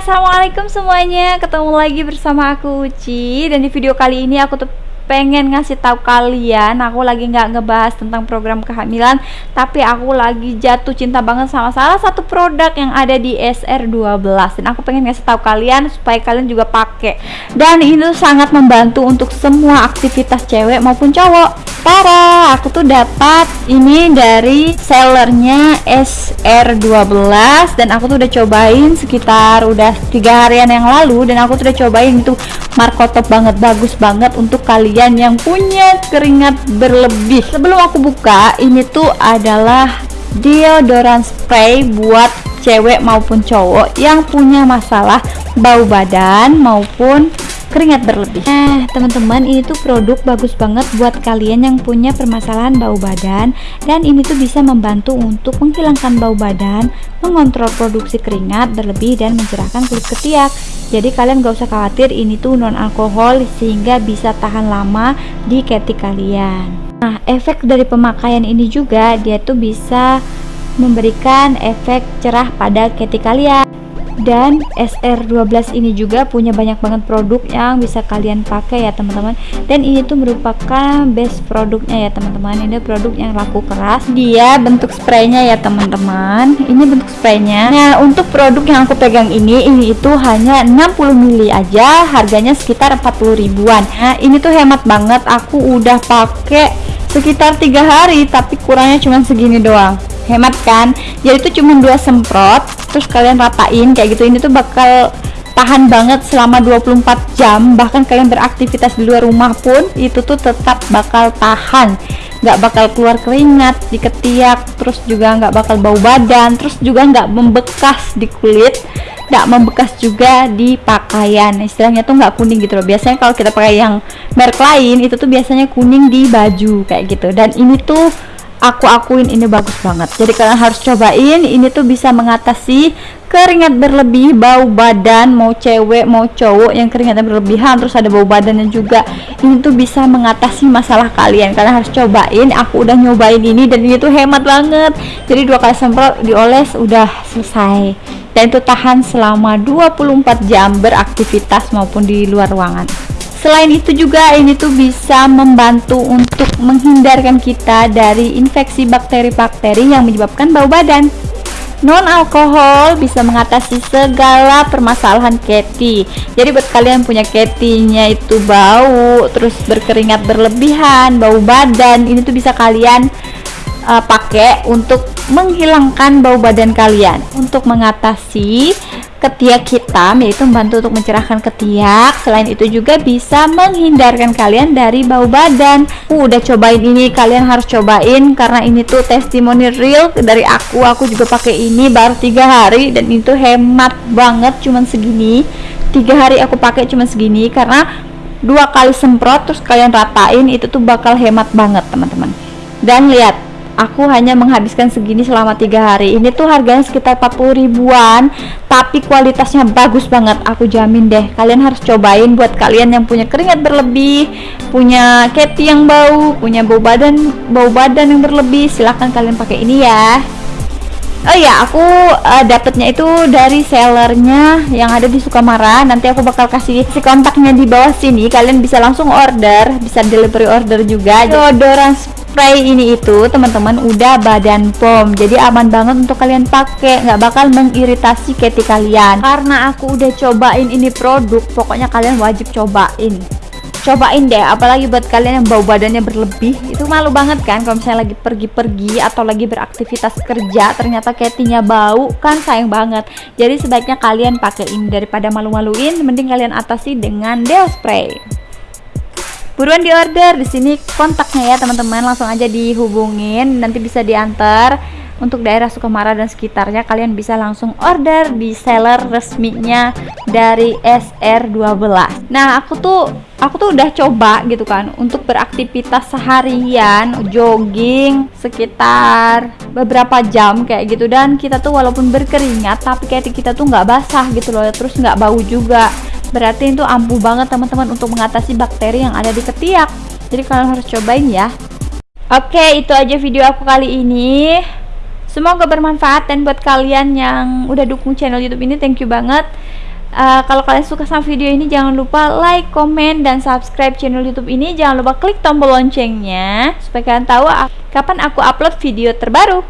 assalamualaikum semuanya. Ketemu lagi bersama aku Uci. Dan di video kali ini aku tuh pengen ngasih tahu kalian aku lagi nggak ngebahas tentang program kehamilan tapi aku lagi jatuh cinta banget sama salah satu produk yang ada di SR12 dan aku pengen ngasih tahu kalian supaya kalian juga pakai. Dan itu sangat membantu untuk semua aktivitas cewek maupun cowok. Para aku tuh dapat ini dari sellernya SR12 dan aku tuh udah cobain sekitar udah tiga harian yang lalu. Dan aku tuh udah cobain itu markotop banget bagus banget untuk kalian kalian yang punya keringat berlebih. Sebelum aku buka ini tuh adalah deodoran spray buat cewek maupun cowok yang punya masalah bau badan maupun keringat berlebih. Eh teman-teman ini tuh produk bagus banget buat kalian yang punya permasalahan bau badan. Dan ini tuh bisa membantu untuk menghilangkan bau badan mengontrol produksi keringat berlebih dan mencerahkan kulit ketiak jadi kalian gak usah khawatir ini tuh non alkohol sehingga bisa tahan lama di ketik kalian. Nah efek dari pemakaian ini juga dia tuh bisa memberikan efek cerah pada ketik kalian dan SR12 ini juga punya banyak banget produk yang bisa kalian pakai ya teman-teman. Dan ini tuh merupakan best produknya ya teman-teman. Ini produk yang laku keras. Dia bentuk spraynya ya teman-teman. Ini bentuk spraynya. Nah untuk produk yang aku pegang ini ini itu hanya 60 ml aja. Harganya sekitar 40 ribuan. Nah ini tuh hemat banget. Aku udah pakai sekitar tiga hari tapi kurangnya cuma segini doang hemat kan? Jadi itu cuma dua semprot terus kalian ratain kayak gitu. Ini tuh bakal tahan banget selama 24 jam. Bahkan kalian beraktivitas di luar rumah pun itu tuh tetap bakal tahan. Nggak bakal keluar keringat di ketiak terus juga nggak bakal bau badan terus juga nggak membekas di kulit nggak membekas juga di pakaian. Istilahnya tuh nggak kuning gitu loh. Biasanya kalau kita pakai yang merek lain itu tuh biasanya kuning di baju kayak gitu. Dan ini tuh aku akuin ini bagus banget. Jadi kalian harus cobain ini tuh bisa mengatasi keringat berlebih bau badan mau cewek mau cowok yang keringatnya berlebihan terus ada bau badannya juga. Ini tuh bisa mengatasi masalah kalian. Kalian harus cobain aku udah nyobain ini dan ini tuh hemat banget. Jadi dua kali semprot dioles udah selesai. Dan itu tahan selama 24 jam beraktivitas maupun di luar ruangan Selain itu juga ini tuh bisa membantu untuk menghindarkan kita dari infeksi bakteri-bakteri yang menyebabkan bau badan. Non alkohol bisa mengatasi segala permasalahan keti. Jadi buat kalian punya ketinya itu bau, terus berkeringat berlebihan, bau badan, ini tuh bisa kalian uh, pakai untuk menghilangkan bau badan kalian. Untuk mengatasi ketiak hitam yaitu membantu untuk mencerahkan ketiak. Selain itu juga bisa menghindarkan kalian dari bau badan. Uh, udah cobain ini kalian harus cobain karena ini tuh testimoni real dari aku. Aku juga pakai ini baru tiga hari dan itu hemat banget cuman segini. Tiga hari aku pakai cuman segini karena dua kali semprot terus kalian ratain itu tuh bakal hemat banget teman-teman. Dan lihat aku hanya menghabiskan segini selama tiga hari ini tuh harganya sekitar 40 ribuan tapi kualitasnya bagus banget aku jamin deh kalian harus cobain buat kalian yang punya keringat berlebih punya keti yang bau punya bau badan bau badan yang berlebih silahkan kalian pakai ini ya Oh iya, aku uh, dapetnya itu dari sellernya yang ada di Sukamara. Nanti aku bakal kasih si kontaknya di bawah sini. Kalian bisa langsung order, bisa delivery order juga. Deodoran spray ini itu teman-teman udah badan pom jadi aman banget untuk kalian pakai. Nggak bakal mengiritasi ketik kalian. Karena aku udah cobain ini produk pokoknya kalian wajib cobain. Cobain deh apalagi buat kalian yang bau badannya berlebih. Itu malu banget kan kalau misalnya lagi pergi-pergi atau lagi beraktivitas kerja ternyata ketinya bau. Kan sayang banget. Jadi sebaiknya kalian pakai ini daripada malu-maluin mending kalian atasi dengan deo spray buruan di order di sini kontaknya ya teman-teman. Langsung aja dihubungin. Nanti bisa diantar untuk daerah Sukamara dan sekitarnya. Kalian bisa langsung order di seller resminya dari SR12 nah aku tuh aku tuh udah coba gitu kan untuk beraktivitas seharian jogging sekitar beberapa jam kayak gitu. Dan kita tuh walaupun berkeringat tapi kayak kita tuh nggak basah gitu loh terus nggak bau juga berarti itu ampuh banget teman-teman untuk mengatasi bakteri yang ada di ketiak jadi kalian harus cobain ya oke itu aja video aku kali ini semoga bermanfaat dan buat kalian yang udah dukung channel youtube ini thank you banget Uh, kalau kalian suka sama video ini jangan lupa like, komen, dan subscribe channel YouTube ini. Jangan lupa klik tombol loncengnya supaya kalian tahu kapan aku upload video terbaru.